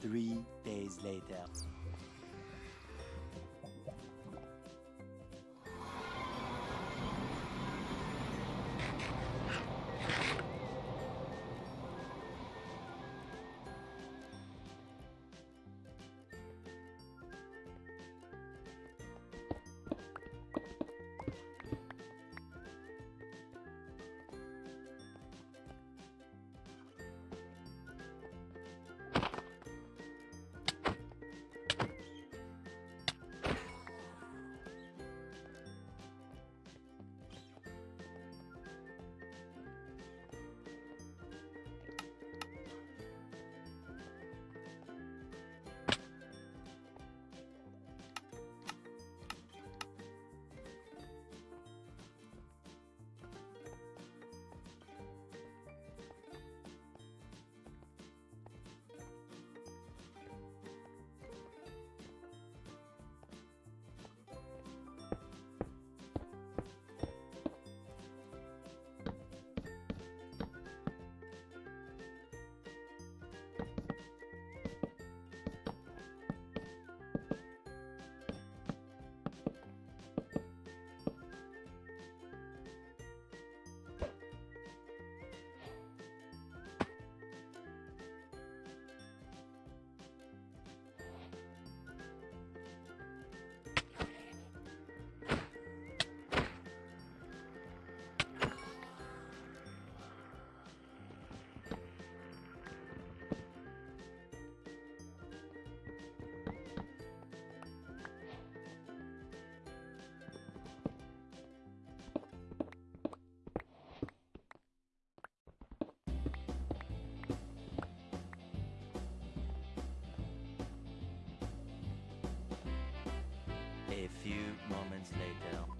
Three days later. A few moments later.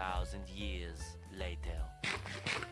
thousand years later.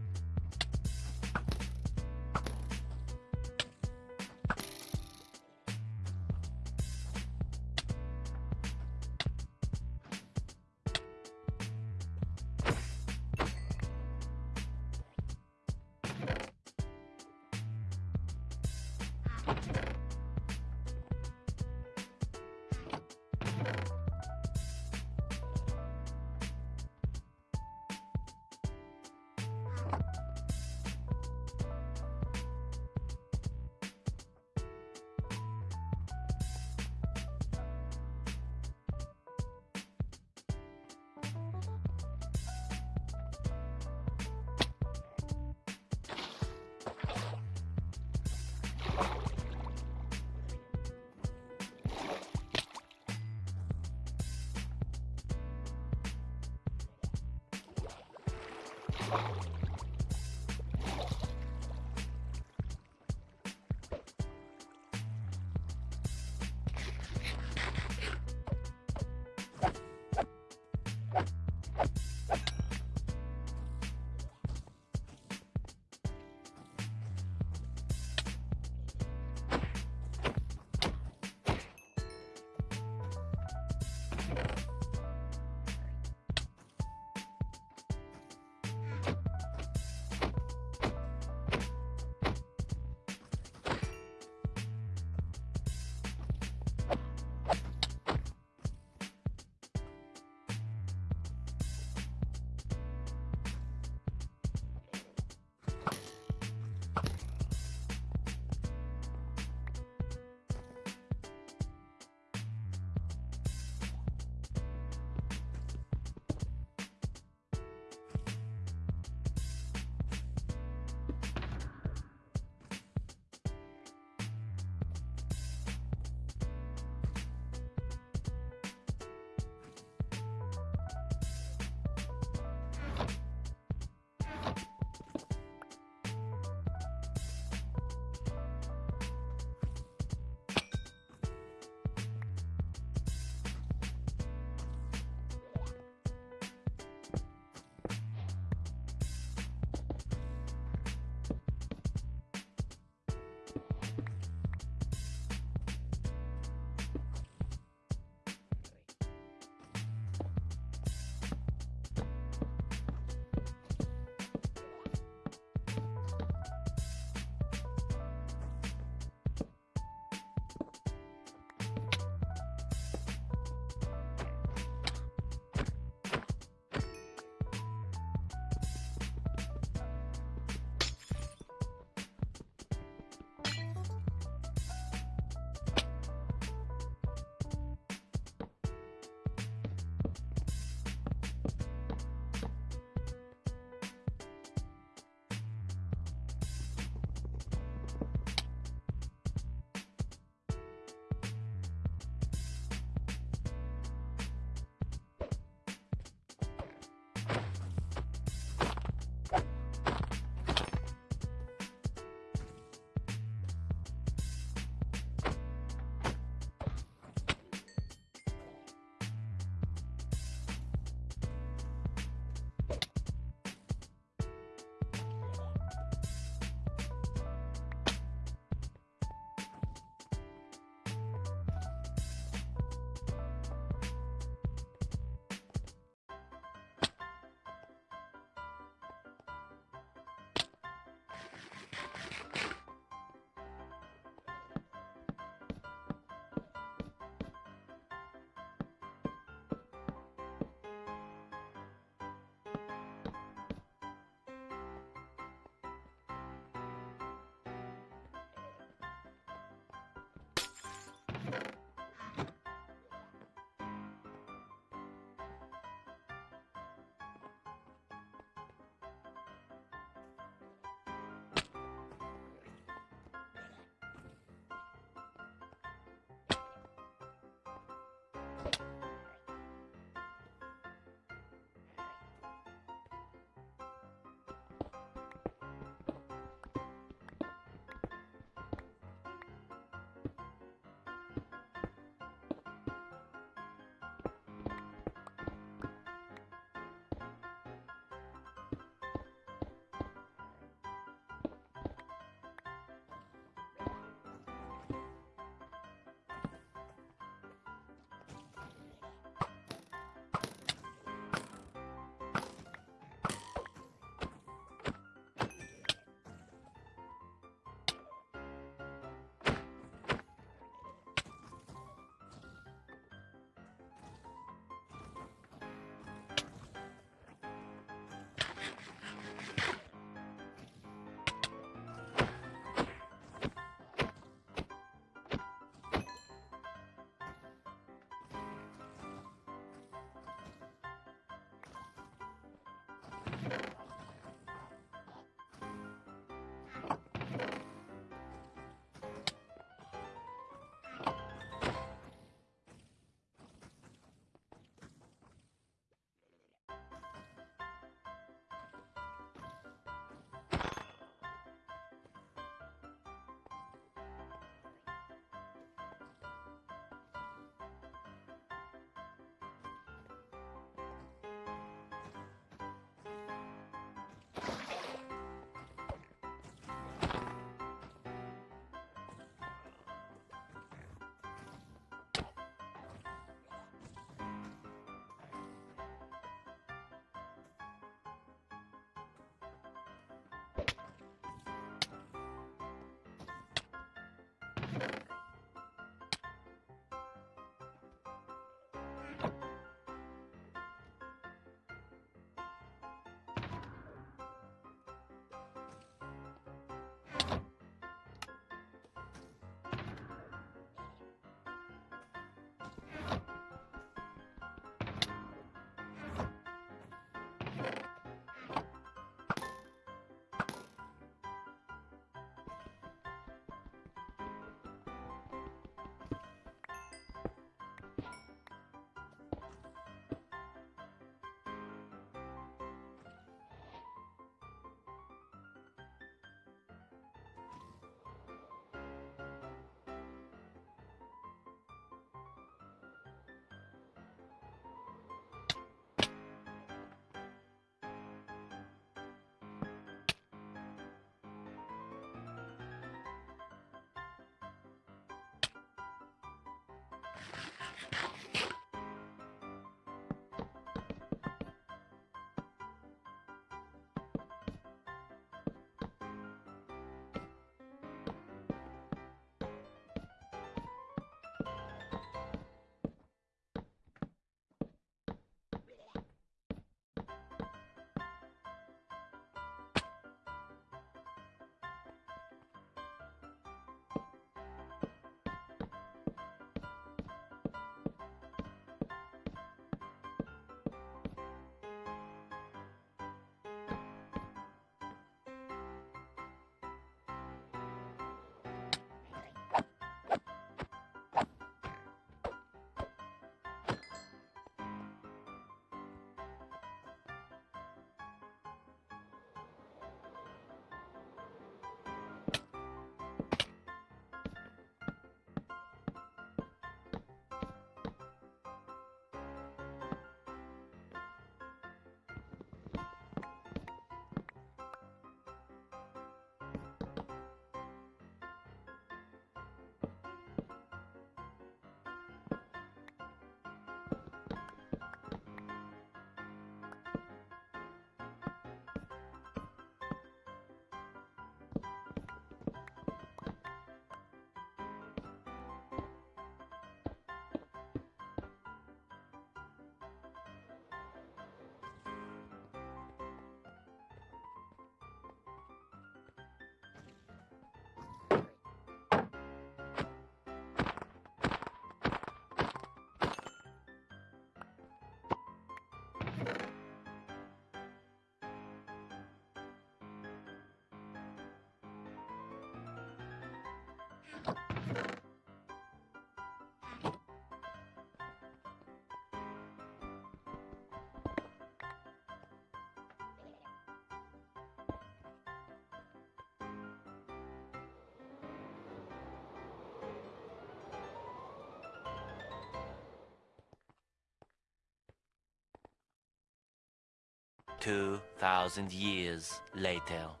2,000 years later.